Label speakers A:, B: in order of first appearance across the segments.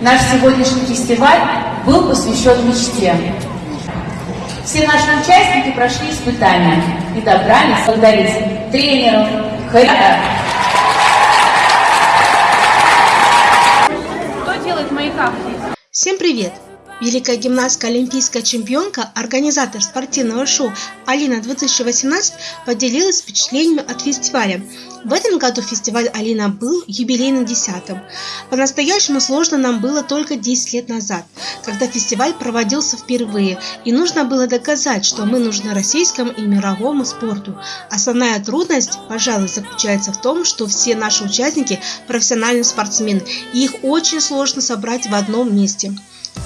A: Наш сегодняшний фестиваль был посвящен мечте. Все наши участники прошли испытания и добрались благодарить тренеров, хореографов,
B: Кто делает маяка?
C: Всем привет! Великая гимнастка, олимпийская чемпионка, организатор спортивного шоу Алина 2018 поделилась впечатлениями от фестиваля. В этом году фестиваль Алина был юбилейным десятым. По-настоящему сложно нам было только 10 лет назад, когда фестиваль проводился впервые, и нужно было доказать, что мы нужны российскому и мировому спорту. Основная трудность, пожалуй, заключается в том, что все наши участники профессиональные спортсмены, и их очень сложно собрать в одном месте.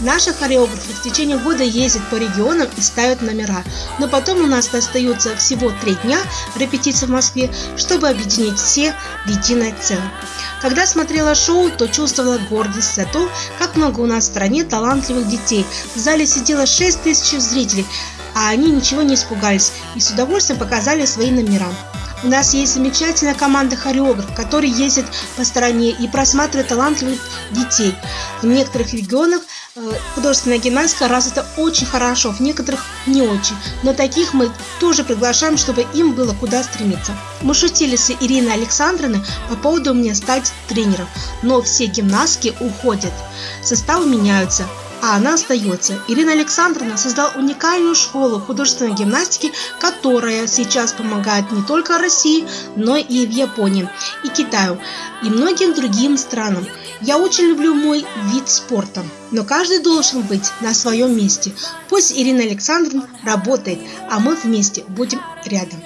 C: Наши хореографы в течение года ездят по регионам и ставят номера, но потом у нас остаются всего три дня репетиций в Москве, чтобы объединить все в единое целое. Когда смотрела шоу, то чувствовала гордость за то, как много у нас в стране талантливых детей. В зале сидело 6 тысяч зрителей, а они ничего не испугались и с удовольствием показали свои номера. У нас есть замечательная команда хореографов, которые ездят по стране и просматривают талантливых детей. В некоторых регионах художественная гимнастика развита очень хорошо, в некоторых не очень. Но таких мы тоже приглашаем, чтобы им было куда стремиться. Мы шутили с Ириной Александровной по поводу мне стать тренером, но все гимнастки уходят, составы меняются а она остается. Ирина Александровна создала уникальную школу художественной гимнастики, которая сейчас помогает не только России, но и в Японии, и Китаю, и многим другим странам. Я очень люблю мой вид спорта, но каждый должен быть на своем месте. Пусть Ирина Александровна работает, а мы вместе будем рядом.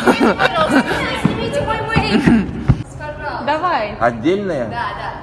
B: Давай.
D: Отдельная?
E: Да, да.